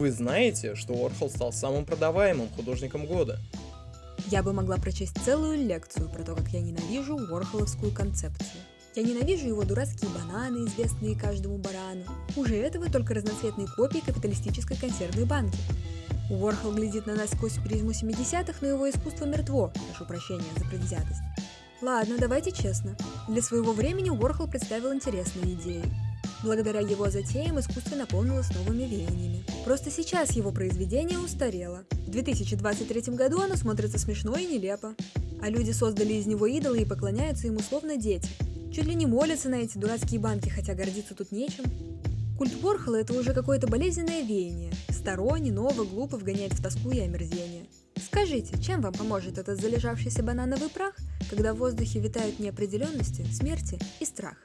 Вы знаете, что Уорхол стал самым продаваемым художником года? Я бы могла прочесть целую лекцию про то, как я ненавижу Уорхоловскую концепцию. Я ненавижу его дурацкие бананы, известные каждому барану. Хуже этого только разноцветные копии капиталистической консервной банки. Уорхол глядит на нас сквозь призму 70-х, но его искусство мертво, прошу прощения за предвзятость. Ладно, давайте честно. Для своего времени Уорхол представил интересные идеи. Благодаря его затеям искусство наполнилось новыми веяниями. Просто сейчас его произведение устарело. В 2023 году оно смотрится смешно и нелепо. А люди создали из него идолы и поклоняются ему словно дети. Чуть ли не молятся на эти дурацкие банки, хотя гордиться тут нечем. Культ Ворхола – это уже какое-то болезненное веяние. Сторонне, ново, глупо вгоняет в тоску и омерзение. Скажите, чем вам поможет этот залежавшийся банановый прах, когда в воздухе витают неопределенности, смерти и страх?